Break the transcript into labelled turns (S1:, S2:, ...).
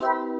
S1: you